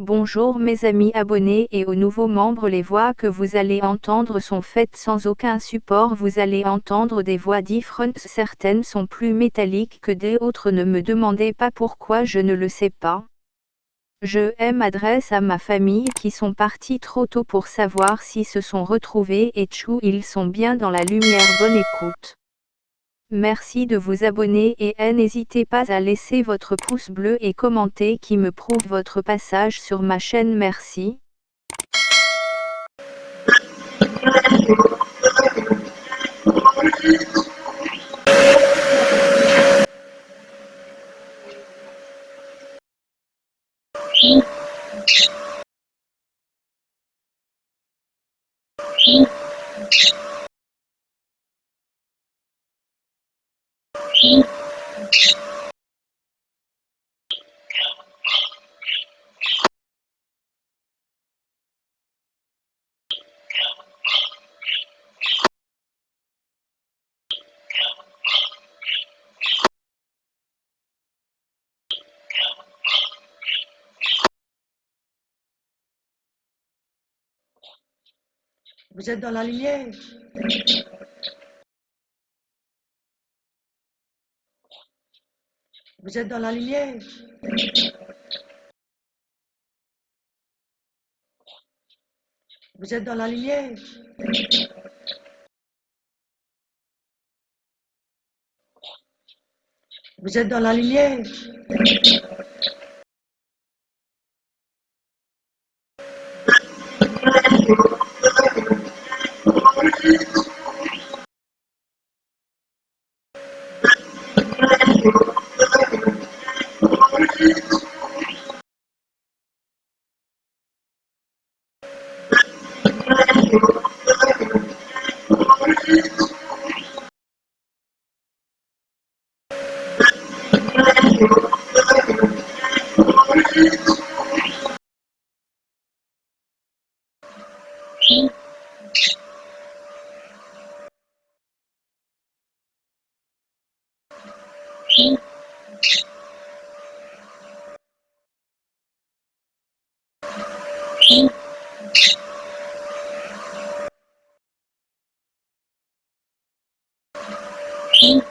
Bonjour mes amis abonnés et aux nouveaux membres les voix que vous allez entendre sont faites sans aucun support vous allez entendre des voix différentes certaines sont plus métalliques que d'autres ne me demandez pas pourquoi je ne le sais pas. Je m'adresse à ma famille qui sont partis trop tôt pour savoir si se sont retrouvés et tchou ils sont bien dans la lumière bonne écoute. Merci de vous abonner et n'hésitez pas à laisser votre pouce bleu et commenter qui me prouve votre passage sur ma chaîne merci. Vous êtes dans la lumière. Vous êtes dans la lumière. Vous êtes dans la lumière. Vous êtes dans la lumière. Sim. 品品